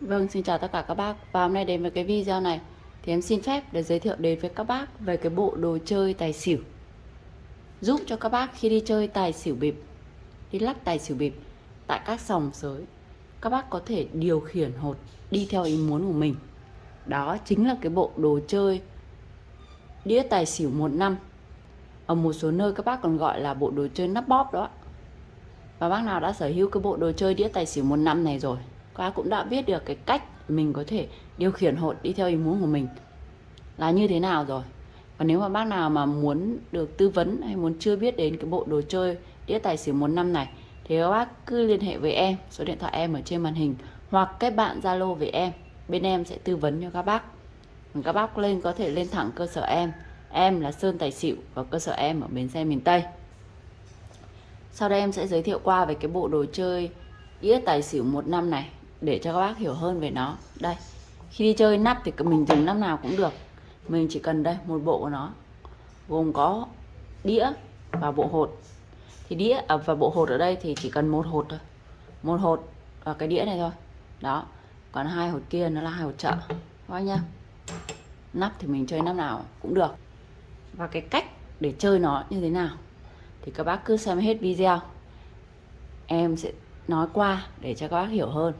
Vâng, xin chào tất cả các bác. Và hôm nay đến với cái video này Thì em xin phép để giới thiệu đến với các bác Về cái bộ đồ chơi tài xỉu. Giúp cho các bác khi đi chơi tài xỉu bịp Đi lắc tài xỉu bịp Tại các sòng sới Các bác có thể điều khiển hột Đi theo ý muốn của mình. Đó chính là cái bộ đồ chơi Đĩa tài xỉu một năm. Ở một số nơi các bác còn gọi là bộ đồ chơi nắp bóp đó. Và bác nào đã sở hữu cái bộ đồ chơi đĩa tài xỉu một năm này rồi các cũng đã biết được cái cách mình có thể điều khiển hột đi theo ý muốn của mình là như thế nào rồi. Và nếu mà bác nào mà muốn được tư vấn hay muốn chưa biết đến cái bộ đồ chơi đĩa tài xỉu một năm này, thì các bác cứ liên hệ với em, số điện thoại em ở trên màn hình, hoặc kết bạn zalo với em, bên em sẽ tư vấn cho các bác. Các bác lên, có thể lên thẳng cơ sở em. Em là sơn tài xỉu và cơ sở em ở bến xe miền tây. Sau đây em sẽ giới thiệu qua về cái bộ đồ chơi đĩa tài xỉu một năm này để cho các bác hiểu hơn về nó. Đây khi đi chơi nắp thì mình dùng nắp nào cũng được. Mình chỉ cần đây một bộ của nó gồm có đĩa và bộ hột. Thì đĩa à, và bộ hột ở đây thì chỉ cần một hột thôi. Một hột và cái đĩa này thôi. Đó còn hai hột kia nó là hai hột chợ các nhá. Nắp thì mình chơi nắp nào cũng được. Và cái cách để chơi nó như thế nào thì các bác cứ xem hết video. Em sẽ nói qua để cho các bác hiểu hơn.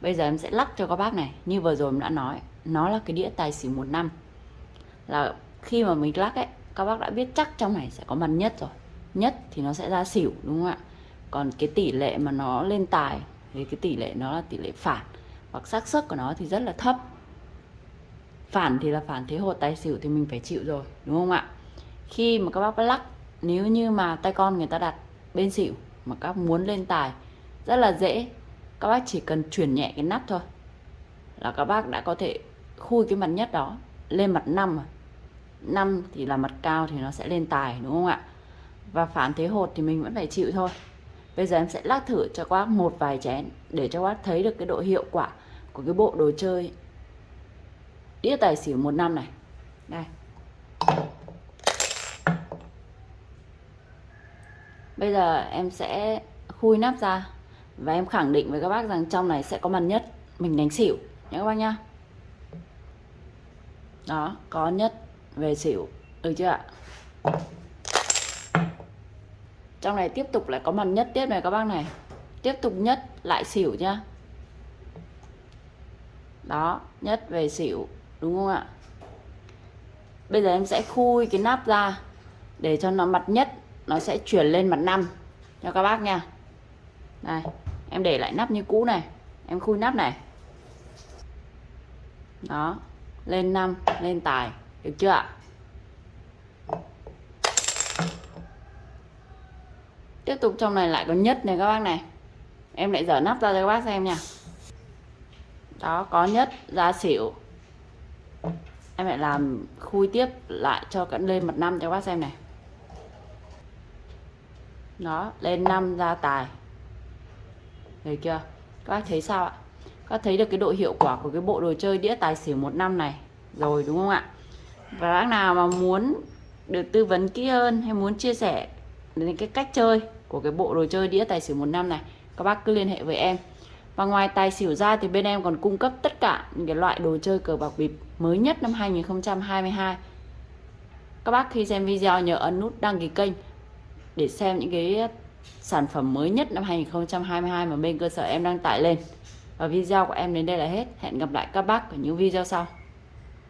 Bây giờ em sẽ lắc cho các bác này. Như vừa rồi em đã nói, Nó là cái đĩa tài xỉu một năm. Là khi mà mình lắc ấy, Các bác đã biết chắc trong này sẽ có mặt nhất rồi. Nhất thì nó sẽ ra xỉu, đúng không ạ? Còn cái tỷ lệ mà nó lên tài, Thì cái tỷ lệ nó là tỷ lệ phản. Hoặc xác suất của nó thì rất là thấp. Phản thì là phản thế hột tài xỉu thì mình phải chịu rồi, Đúng không ạ? Khi mà các bác lắc, Nếu như mà tay con người ta đặt bên xỉu Mà các muốn lên tài, Rất là dễ các bác chỉ cần chuyển nhẹ cái nắp thôi. Là các bác đã có thể khui cái mặt nhất đó lên mặt 5 năm à. 5 thì là mặt cao thì nó sẽ lên tài, đúng không ạ? Và phản thế hột thì mình vẫn phải chịu thôi. Bây giờ em sẽ lắc thử cho các bác một vài chén để cho các bác thấy được cái độ hiệu quả của cái bộ đồ chơi đĩa tài xỉu một năm này. Đây. Bây giờ em sẽ khui nắp ra và em khẳng định với các bác rằng trong này sẽ có mặt nhất mình đánh xỉu nhé các bác nhá. Đó, có nhất về xỉu, được chưa ạ? Trong này tiếp tục lại có mặt nhất tiếp này các bác này. Tiếp tục nhất lại xỉu nhá. Đó, nhất về xỉu, đúng không ạ? Bây giờ em sẽ khui cái nắp ra để cho nó mặt nhất, nó sẽ chuyển lên mặt năm. Cho các bác nha. Đây em để lại nắp như cũ này. Em khui nắp này. Đó. Lên năm, lên tài. Được chưa ạ? Tiếp tục trong này lại có nhất này các bác này. Em lại dở nắp ra cho các bác xem nha. Đó, có nhất, ra xỉu. Em lại làm khui tiếp lại cho cận lên mặt năm cho các bác xem này. Đó, lên năm, ra tài. Đấy chưa? Các bác thấy sao ạ? Các bác thấy được cái độ hiệu quả của cái bộ đồ chơi đĩa tài xỉu một năm này rồi, đúng không ạ? Và bác nào mà muốn được tư vấn kỹ hơn hay muốn chia sẻ đến cái cách chơi của cái bộ đồ chơi đĩa tài xỉu một năm này, các bác cứ liên hệ với em. Và ngoài tài xỉu ra thì bên em còn cung cấp tất cả những cái loại đồ chơi cờ bạc bịp mới nhất năm 2022 các bác khi xem video nhớ ấn nút đăng ký kênh để xem những cái sản phẩm mới nhất năm 2022 mà bên cơ sở em đang tải lên. Và video của em đến đây là hết. Hẹn gặp lại các bác ở những video sau.